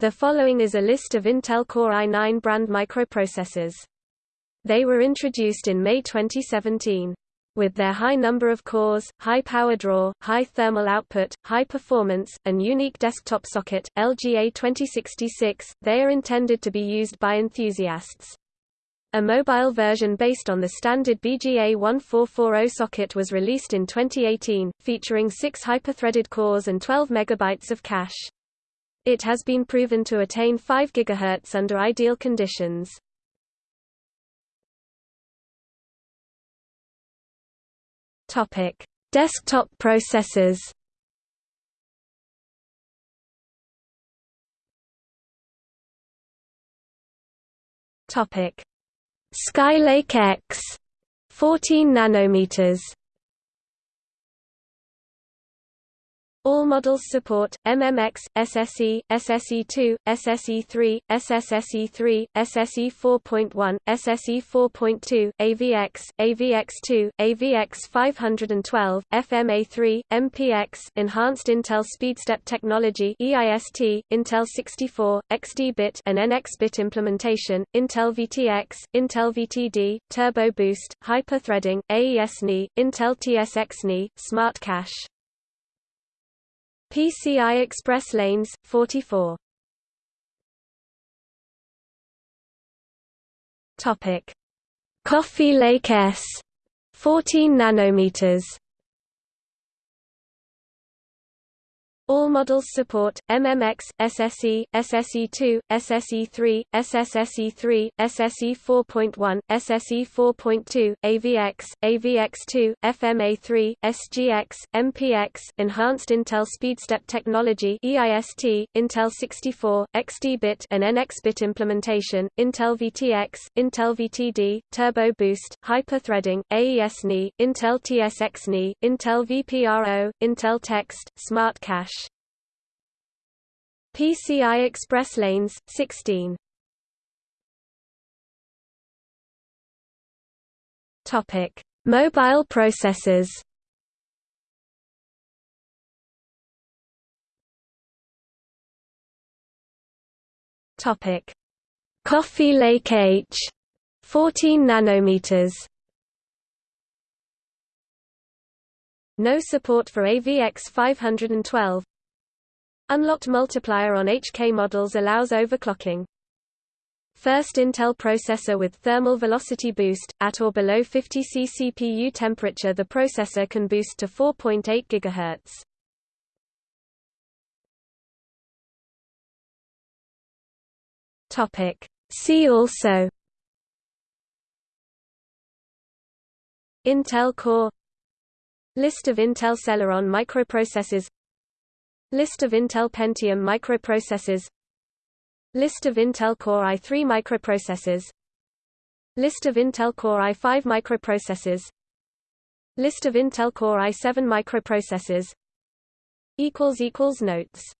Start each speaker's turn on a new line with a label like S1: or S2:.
S1: The following is a list of Intel Core i9 brand microprocessors. They were introduced in May 2017. With their high number of cores, high power draw, high thermal output, high performance, and unique desktop socket, LGA 2066, they are intended to be used by enthusiasts. A mobile version based on the standard BGA 1440 socket was released in 2018, featuring six hyper-threaded cores and 12 MB of cache. It has been proven to attain 5 GHz under ideal conditions. Topic: Desktop processors. Topic: Skylake X 14 nanometers All models support MMX, SSE, SSE2, SSE3, SSSE3, SSE 4.1, SSE 4.2, AVX, AVX2, AVX 512, FMA3, MPX, Enhanced Intel SpeedStep Technology EIST, Intel 64, XD-bit and NX-bit implementation, Intel VTX, Intel VTD, Turbo Boost, Hyper-threading, AES-NI, Intel TSX-NI, Smart Cache PCI Express lanes, 44. Topic: Coffee Lake S, 14 nanometers. All models support MMX, SSE, SSE2, SSE3, SSSE3, SSE 4.1, SSE 4.2, AVX, AVX2, FMA3, SGX, MPX, Enhanced Intel SpeedStep Technology EIST, Intel 64, XD-bit and NX-bit implementation, Intel VTX, Intel VTD, Turbo Boost, Hyper-threading, AES-NI, Intel TSX-NI, Intel VPRO, Intel Text, Smart Cache PCI Express lanes, 16. Topic: Mobile processors. Topic: Coffee Lake H, 14 nanometers. No support for AVX 512, Unlocked multiplier on HK models allows overclocking. First Intel processor with thermal velocity boost, at or below 50 C CPU temperature the processor can boost to 4.8 GHz. Topic. See also Intel Core List of Intel Celeron microprocessors List of Intel Pentium microprocessors. List of Intel Core i3 microprocessors. List of Intel Core i5 microprocessors. List of Intel Core i7 microprocessors. Notes